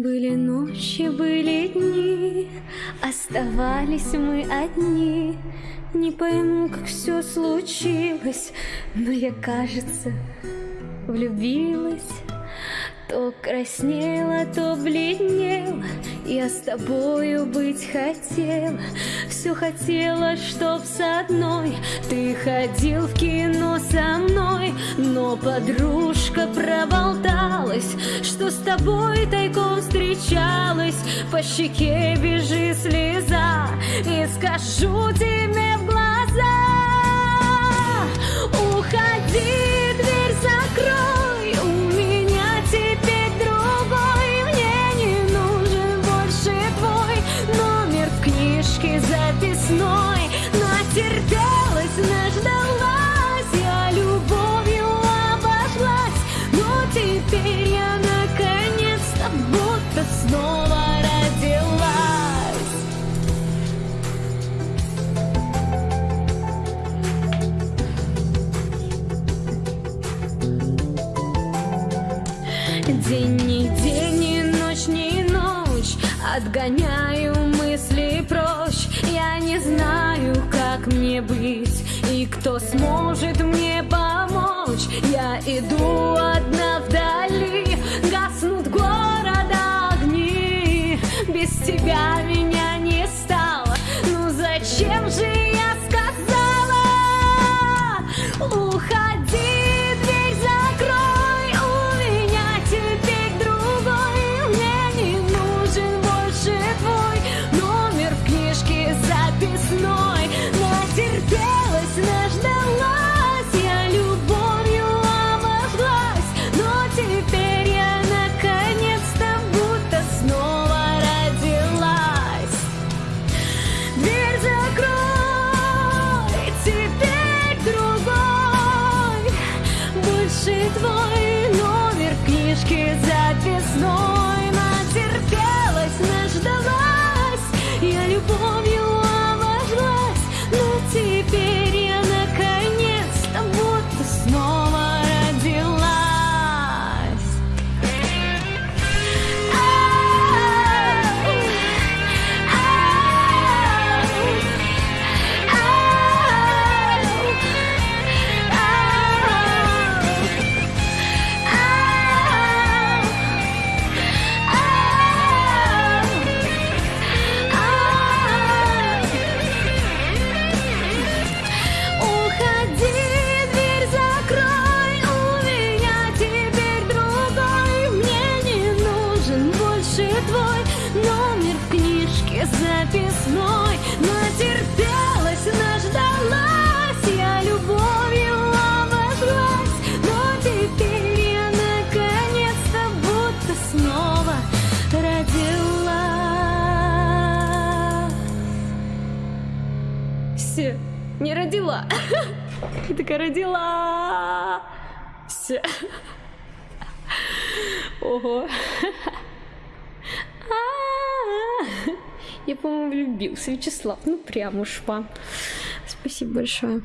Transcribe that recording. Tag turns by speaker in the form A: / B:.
A: Были ночи, были дни, оставались мы одни. Не пойму, как все случилось, но я, кажется, влюбилась. То краснела, то бледнела, Я с тобою быть хотела, Все хотела, чтоб с одной. Ты ходил в кино со мной, Но подружка проболталась, Что с тобой тайком встречалась, По щеке бежи слеза, И скажу тебе День не день, ни ночь, ни ночь. Отгоняю мысли прочь. Я не знаю, как мне быть И кто сможет мне помочь. Я иду одна вдали. Гаснут города огни. Без тебя меня записной. Натерпелась, наждалась, я любовью обожглась. Но теперь я наконец-то будто снова родилась. Все, не родила. Я такая родила. Все. Ого. Я, по-моему, влюбился. Вячеслав, ну прям уж вам. Спасибо большое.